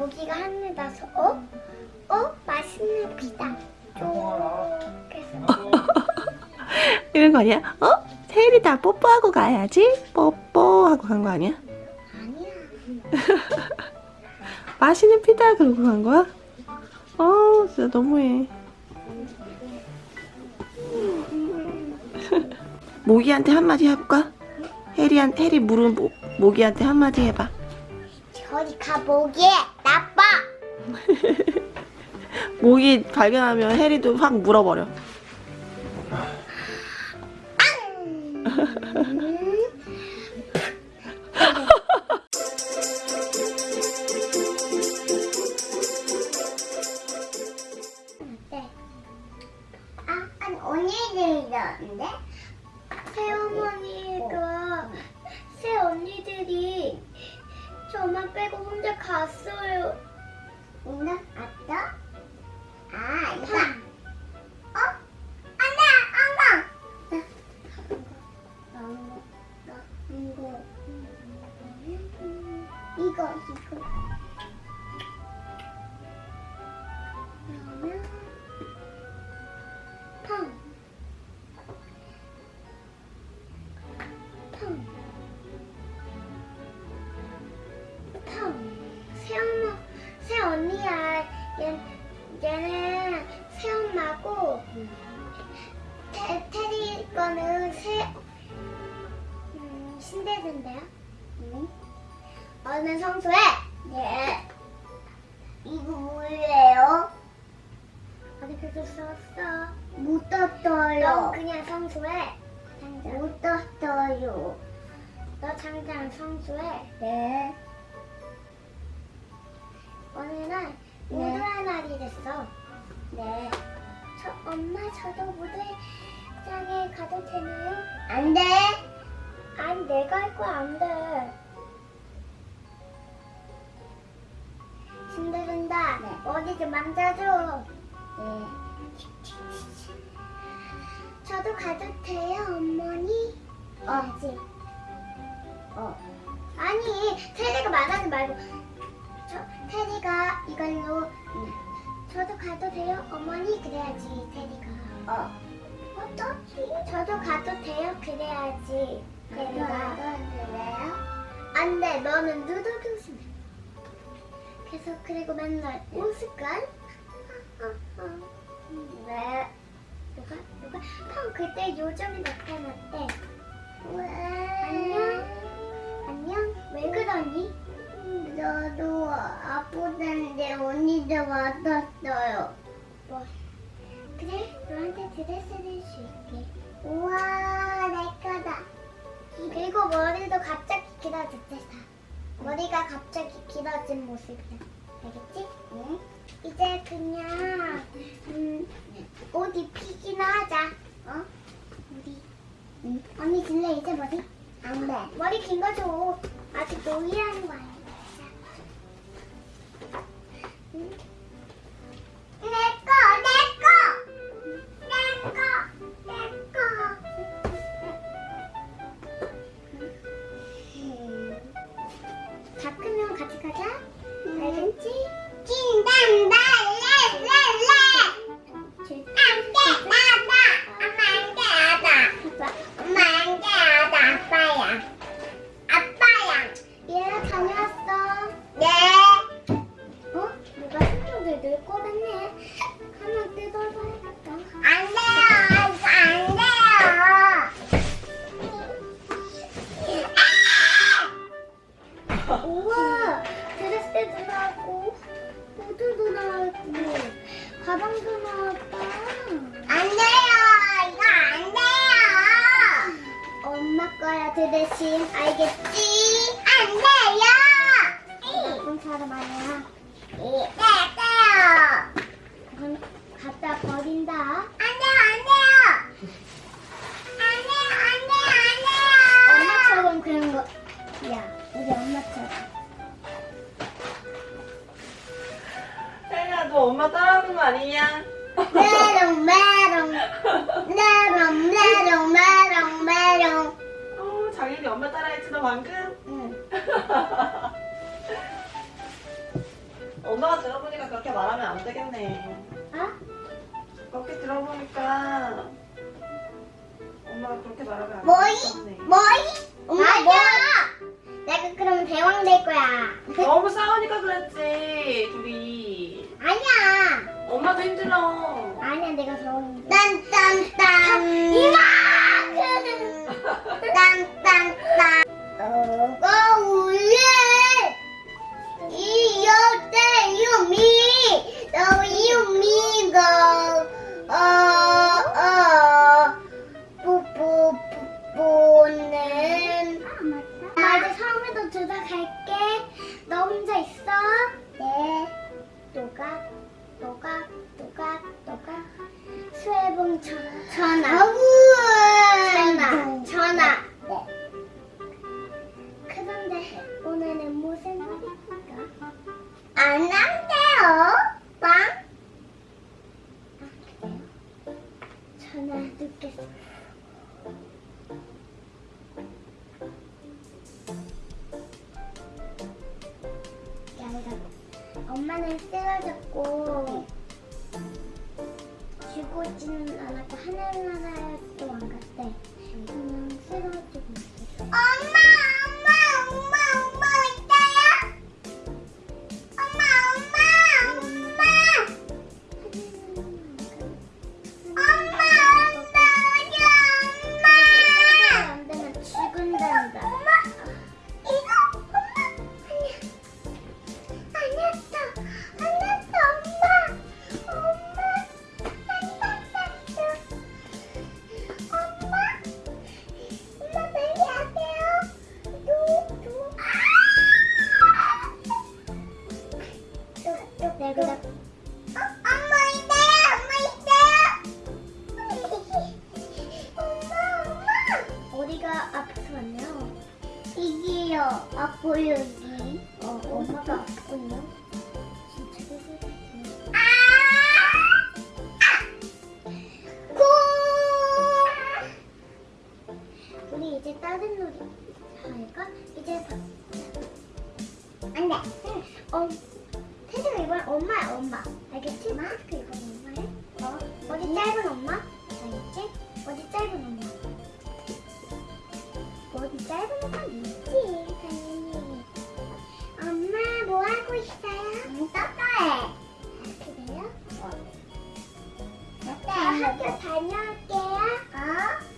모기가 하늘 나서 어? 어? 맛있는. 쪼개서 이런 거 아니야? 어? 세일이다 뽀뽀하고 가야지 뽀뽀하고 간 거 아니야? 아니야. 맛있는 피다 그러고 간 거야? 어 진짜 너무해 모기한테 한마디 해볼까? 해리한, 해리 물은 모, 모기한테 한마디 해봐 저리 가 모기 나빠. 모기 발견하면 해리도 확 물어버려 갔어요. 누나 왔어? 아, 이거. 어? 안돼, 안돼. 이거, 이거, 이거. 얘, 얘는 새 엄마고 테, 테리 거는 새 음, 신데드인데요. 음. 어느 성소에? 네. 이거 뭐예요? 어디 그거 썼어? 못 떴어요. 넌 그냥 성소에. 못 떴어요. 너 당장 성소에. 네. 됐어. 네. 저 엄마 저도 무도회장에 가도 되나요? 안 돼. 아니 내가 할 거야 안 돼. 신데른다. 어디 좀 만져줘. 네. 저도 가도 돼요, 어머니? 어지. 어. 아니, 테리가 말하지 말고. 저 테리가 이걸로. 저도 가도 돼요, 어머니? 그래야지, 테리가. 어. 어쩌지? 저도 가도 돼요, 그래야지. 테리가. 가도 돼요? 안 돼, 너는 누더 교수네. 계속 그리고 맨날 웃을걸? 왜? 누가? 누가? 형 그때 요정이 나타났대. 왜? 안녕? 안녕? 왜 그러니? 나도 아프다는데 왔었어요. 뭐? 그래? 너한테 드레스를 줄게. 우와, 내 거다. 그리고 머리도 갑자기 길어졌대. 머리가 갑자기 길어진 모습이야. 알겠지? 응. 이제 그냥 음, 옷 입히기나 하자. 어? 우리. 응. 언니 줄래 이제 머리? 안 돼. 머리 긴 거 줘. 아직 놀이하는 거야. 꺼냈네 하나 뜯어봐야겠다 안 돼요. 이거 안 돼요. 우와 드레스도 나왔고. 구두도 나왔고 가방도 나왔다. 안 돼요. 이거 안 돼요. 엄마 거야 드레스. 알겠지? 안 돼요. 나쁜 사람 아니야 네 너 엄마 따라하는 거 아니냐? 메롱, 메롱, 메롱, 메롱, 메롱, 메롱. 어 장인이 엄마 따라했지 너 방금? 응. 엄마가 들어보니까 그렇게 말하면 안 되겠네. 어? 그렇게 들어보니까 엄마가 그렇게 말하면 안 뭐이? 되겠네. 뭐이? 엄마 뭐? 내가 그러면 대왕 될 거야. 너무 싸우니까 그랬지 둘이. 아니야. 엄마도 힘들어. 아니야 내가 대왕. 딴딴딴. 이마. 딴딴딴. 너 노각 노각 노각 수해봉 전- 전화 죽어지는 않았고 하늘나라에 아파요 여기 어 엄마가 아프군요 다녀올게요 어?